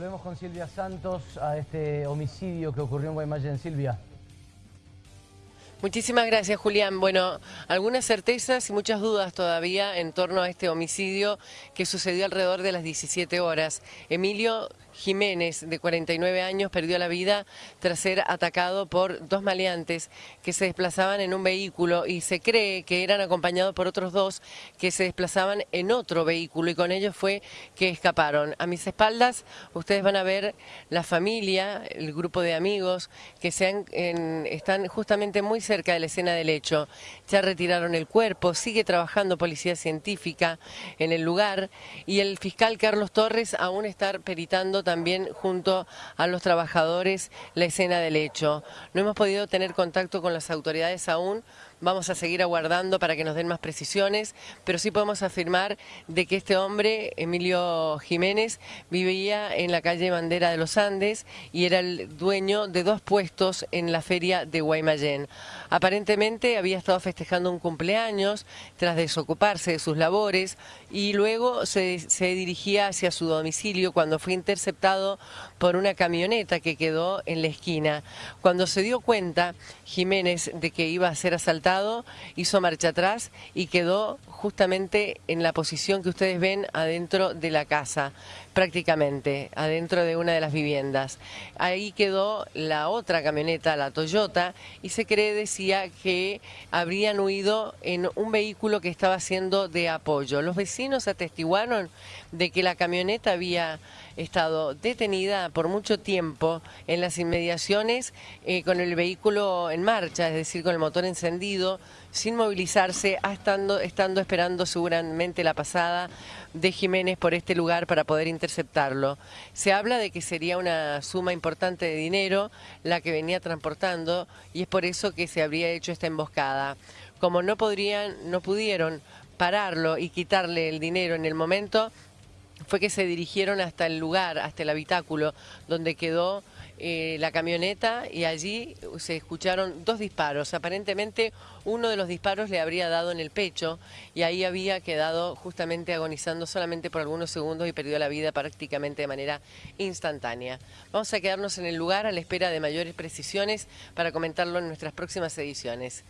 volvemos con Silvia Santos a este homicidio que ocurrió en Guaymallén. Silvia. Muchísimas gracias, Julián. Bueno, algunas certezas y muchas dudas todavía en torno a este homicidio que sucedió alrededor de las 17 horas. Emilio Jiménez, de 49 años, perdió la vida tras ser atacado por dos maleantes que se desplazaban en un vehículo y se cree que eran acompañados por otros dos que se desplazaban en otro vehículo y con ellos fue que escaparon. A mis espaldas ustedes van a ver la familia, el grupo de amigos que están justamente muy cerca de la escena del hecho. Ya retiraron el cuerpo, sigue trabajando policía científica en el lugar y el fiscal Carlos Torres aún está peritando también junto a los trabajadores la escena del hecho. No hemos podido tener contacto con las autoridades aún, vamos a seguir aguardando para que nos den más precisiones, pero sí podemos afirmar de que este hombre, Emilio Jiménez, vivía en la calle Bandera de los Andes y era el dueño de dos puestos en la feria de Guaymallén. Aparentemente había estado festejando un cumpleaños tras desocuparse de sus labores y luego se, se dirigía hacia su domicilio cuando fue interceptado por una camioneta que quedó en la esquina. Cuando se dio cuenta Jiménez de que iba a ser asaltado, hizo marcha atrás y quedó justamente en la posición que ustedes ven adentro de la casa, prácticamente, adentro de una de las viviendas. Ahí quedó la otra camioneta, la Toyota, y se cree, decía, que habrían huido en un vehículo que estaba siendo de apoyo. Los vecinos atestiguaron de que la camioneta había estado detenida por mucho tiempo en las inmediaciones eh, con el vehículo en marcha, es decir, con el motor encendido, sin movilizarse, estando, estando esperando seguramente la pasada de Jiménez por este lugar para poder interceptarlo. Se habla de que sería una suma importante de dinero la que venía transportando y es por eso que se habría hecho esta emboscada. Como no podrían, no pudieron pararlo y quitarle el dinero en el momento, fue que se dirigieron hasta el lugar, hasta el habitáculo donde quedó eh, la camioneta y allí se escucharon dos disparos. Aparentemente uno de los disparos le habría dado en el pecho y ahí había quedado justamente agonizando solamente por algunos segundos y perdió la vida prácticamente de manera instantánea. Vamos a quedarnos en el lugar a la espera de mayores precisiones para comentarlo en nuestras próximas ediciones.